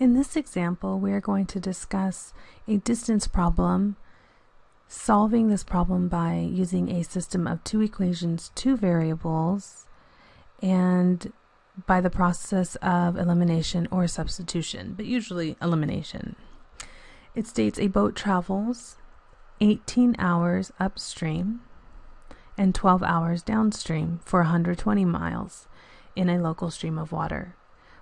In this example, we are going to discuss a distance problem, solving this problem by using a system of two equations, two variables, and by the process of elimination or substitution, but usually elimination. It states a boat travels 18 hours upstream and 12 hours downstream for 120 miles in a local stream of water.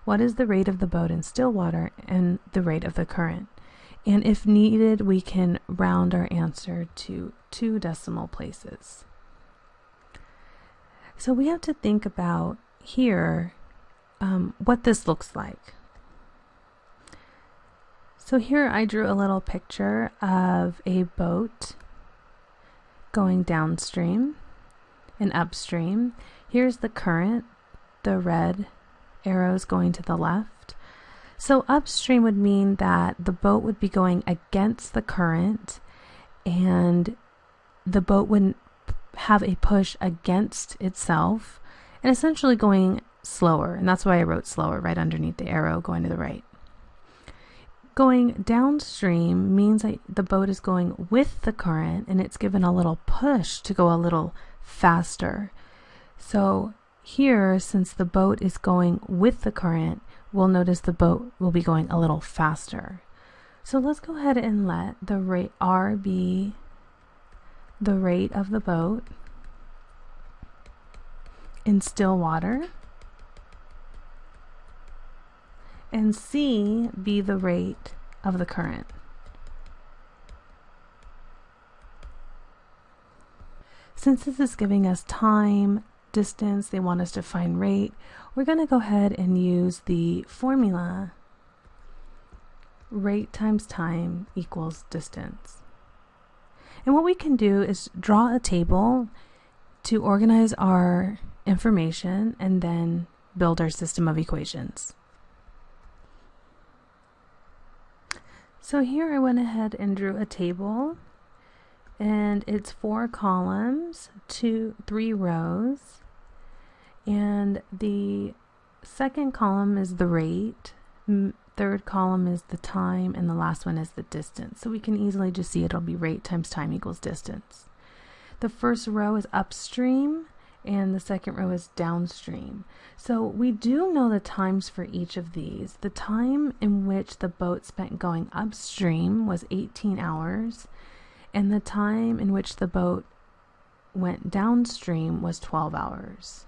What is the rate of the boat in still water and the rate of the current? And if needed, we can round our answer to two decimal places. So we have to think about here um, what this looks like. So here I drew a little picture of a boat going downstream and upstream. Here's the current, the red arrows going to the left. So upstream would mean that the boat would be going against the current and the boat wouldn't have a push against itself and essentially going slower. And that's why I wrote slower right underneath the arrow going to the right. Going downstream means that the boat is going with the current and it's given a little push to go a little faster. So here, since the boat is going with the current, we'll notice the boat will be going a little faster. So let's go ahead and let the rate R be the rate of the boat in still water and C be the rate of the current. Since this is giving us time distance, they want us to find rate, we're going to go ahead and use the formula rate times time equals distance. And what we can do is draw a table to organize our information and then build our system of equations. So here I went ahead and drew a table and it's four columns, two, three rows. And the second column is the rate, third column is the time, and the last one is the distance. So we can easily just see it'll be rate times time equals distance. The first row is upstream, and the second row is downstream. So we do know the times for each of these. The time in which the boat spent going upstream was 18 hours, and the time in which the boat went downstream was 12 hours.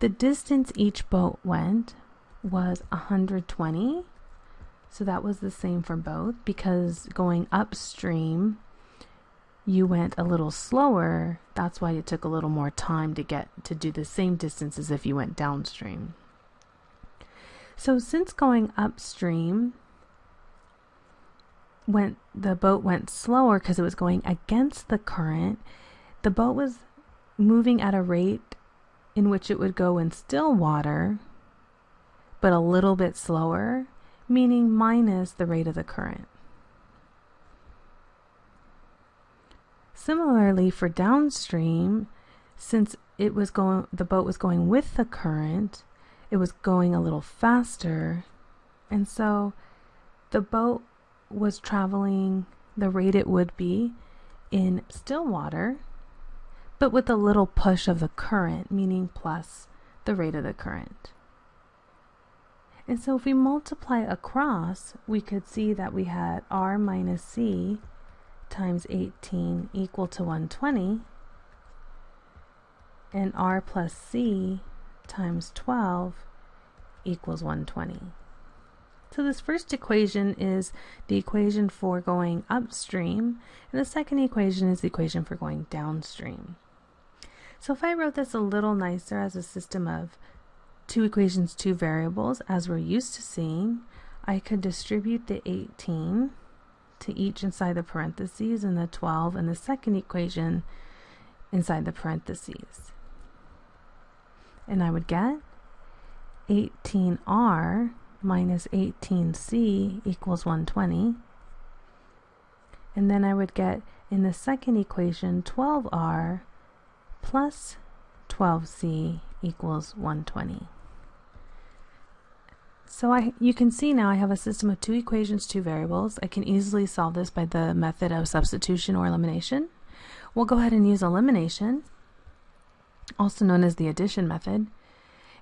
The distance each boat went was 120. So that was the same for both because going upstream, you went a little slower. That's why it took a little more time to get to do the same distance as if you went downstream. So since going upstream went the boat went slower because it was going against the current, the boat was moving at a rate in which it would go in still water, but a little bit slower, meaning minus the rate of the current. Similarly for downstream, since it was going the boat was going with the current, it was going a little faster, and so the boat was traveling the rate it would be in still water but with a little push of the current, meaning plus the rate of the current. And so if we multiply across, we could see that we had R minus C times 18 equal to 120, and R plus C times 12 equals 120. So this first equation is the equation for going upstream, and the second equation is the equation for going downstream. So if I wrote this a little nicer as a system of two equations, two variables, as we're used to seeing, I could distribute the 18 to each inside the parentheses and the 12 in the second equation inside the parentheses. And I would get 18r minus 18c equals 120. And then I would get in the second equation 12r plus 12c equals 120. So I, you can see now I have a system of two equations, two variables. I can easily solve this by the method of substitution or elimination. We'll go ahead and use elimination, also known as the addition method.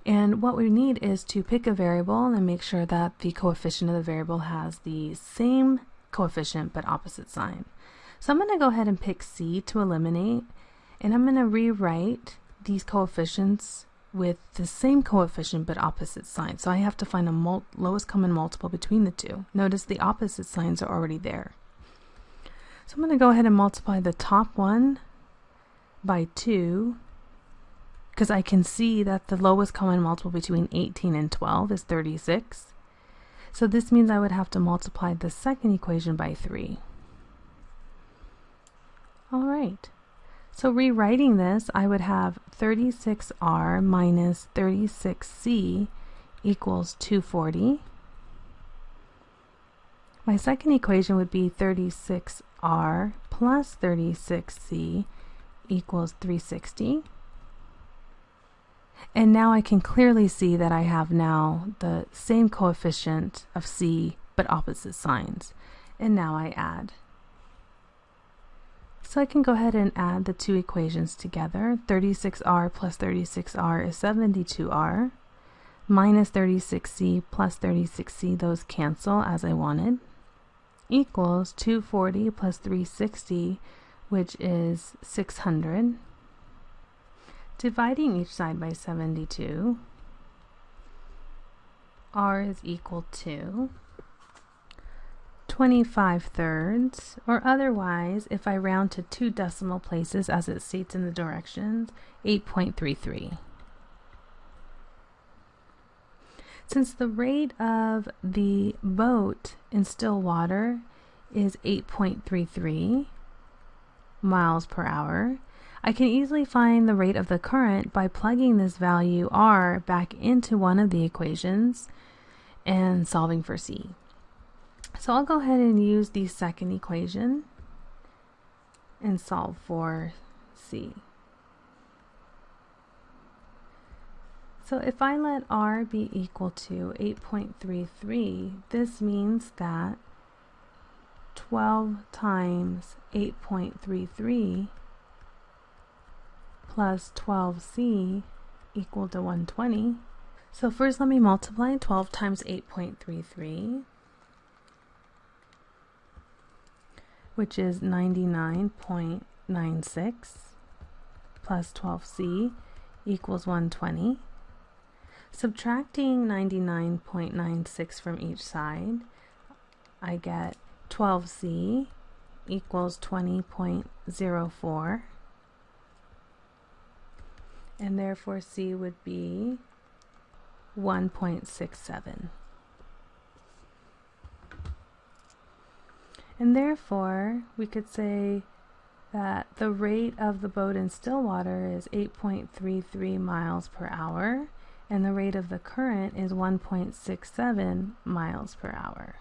And what we need is to pick a variable and make sure that the coefficient of the variable has the same coefficient but opposite sign. So I'm going to go ahead and pick C to eliminate and I'm going to rewrite these coefficients with the same coefficient but opposite sign. So I have to find a lowest common multiple between the two. Notice the opposite signs are already there. So I'm going to go ahead and multiply the top one by 2 because I can see that the lowest common multiple between 18 and 12 is 36. So this means I would have to multiply the second equation by 3. All right. So rewriting this, I would have 36r minus 36c equals 240. My second equation would be 36r plus 36c equals 360. And now I can clearly see that I have now the same coefficient of c but opposite signs. And now I add. So I can go ahead and add the two equations together. 36r plus 36r is 72r. Minus 36c plus 36c, those cancel as I wanted. Equals 240 plus 360, which is 600. Dividing each side by 72, r is equal to 25 thirds, or otherwise, if I round to two decimal places as it states in the directions, 8.33. Since the rate of the boat in still water is 8.33 miles per hour, I can easily find the rate of the current by plugging this value r back into one of the equations and solving for c. So I'll go ahead and use the second equation and solve for C. So if I let R be equal to 8.33, this means that 12 times 8.33 plus 12C equal to 120. So first let me multiply 12 times 8.33 which is 99.96 plus 12c equals 120. Subtracting 99.96 from each side, I get 12c equals 20.04 and therefore c would be 1.67. And therefore, we could say that the rate of the boat in still water is 8.33 miles per hour and the rate of the current is 1.67 miles per hour.